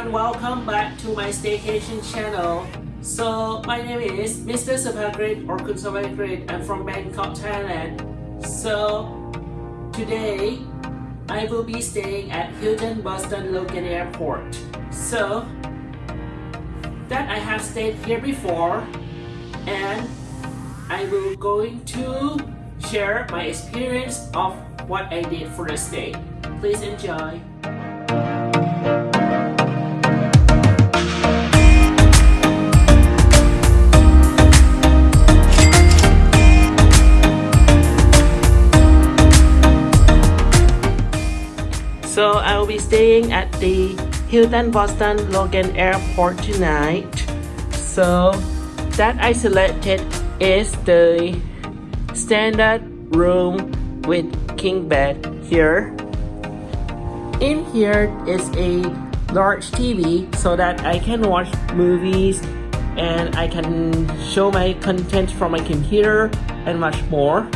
Everyone, welcome back to my staycation channel. So my name is Mr. Sapagrit or Kun Sapagrit. I'm from Bangkok, Thailand. So today I will be staying at Hilton Boston Logan Airport. So that I have stayed here before and I will going to share my experience of what I did for the stay. Please enjoy. Staying at the Hilton Boston Logan Airport tonight. So that I selected is the standard room with king bed here. In here is a large TV so that I can watch movies and I can show my content from my computer and much more.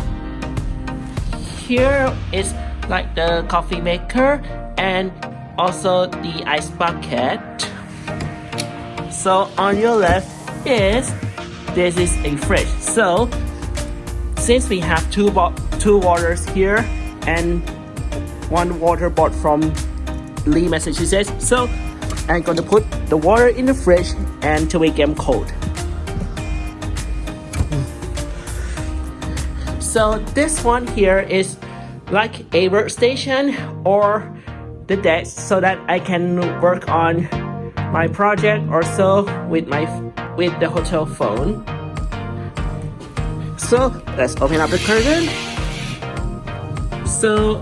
Here is like the coffee maker and also the ice bucket. So on your left is this is a fridge. So since we have two two waters here and one water bought from Lee, Massachusetts, so I'm gonna put the water in the fridge and to make them cold. So this one here is like a workstation or the desk so that I can work on my project or so with my with the hotel phone. So let's open up the curtain. So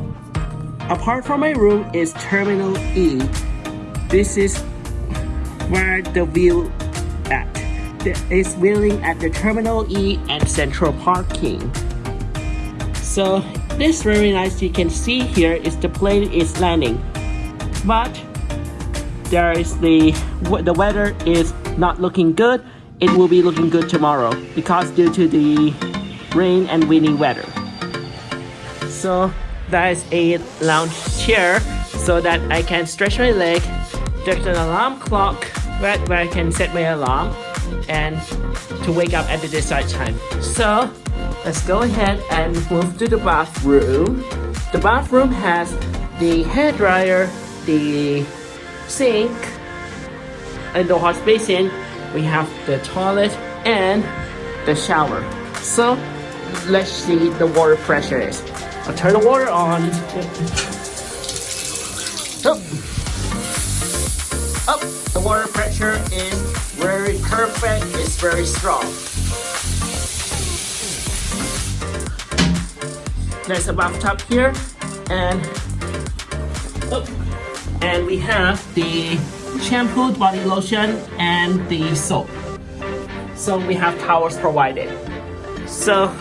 apart from my room is Terminal E. This is where the view at. It's viewing at the Terminal E and Central Parking. So this very nice you can see here is the plane is landing. But there is the the weather is not looking good. It will be looking good tomorrow because due to the rain and windy weather. So that is a lounge chair so that I can stretch my leg. There's an alarm clock where, where I can set my alarm and to wake up at the desired time. So let's go ahead and move to the bathroom. The bathroom has the hair dryer the sink and the wash basin we have the toilet and the shower. So let's see the water pressure is. I'll turn the water on. Oh. oh the water pressure is very perfect. It's very strong there's a bathtub here and oh, and we have the shampoo, body lotion, and the soap. So we have towels provided. So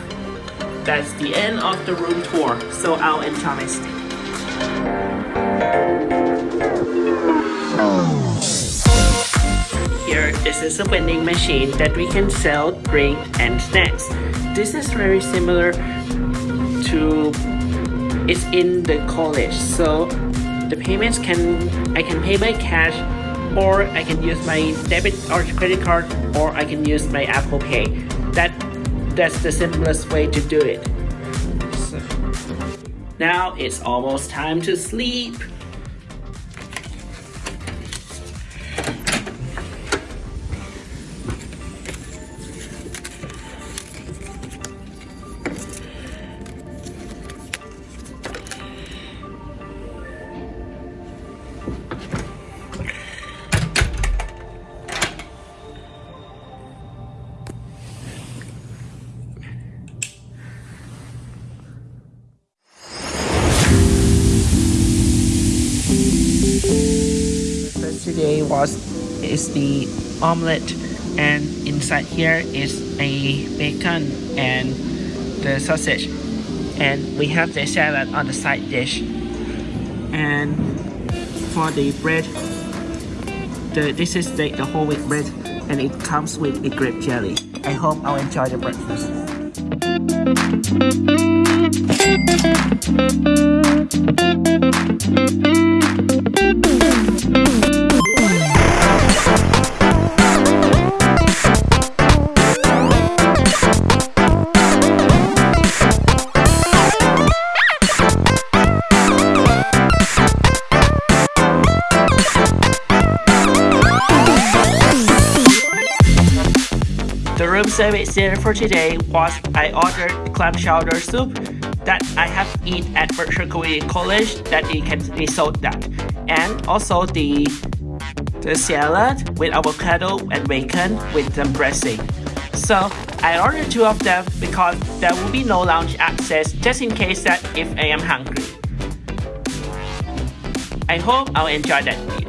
that's the end of the room tour. So I'll my stay. Here, this is a vending machine that we can sell drink and snacks. This is very similar to it's in the college so the payments can I can pay by cash or I can use my debit or credit card or I can use my Apple Pay. That that's the simplest way to do it. So, now it's almost time to sleep. Was is the omelette and inside here is a bacon and the sausage. And we have the salad on the side dish. And for the bread the this is the, the whole wheat bread and it comes with a grape jelly. I hope i'll enjoy the breakfast service dinner for today was I ordered clam chowder soup that I have eat at Berkshire Community College that they can be sold that and also the the salad with avocado and bacon with some dressing. So I ordered two of them because there will be no lounge access just in case that if I am hungry. I hope I'll enjoy that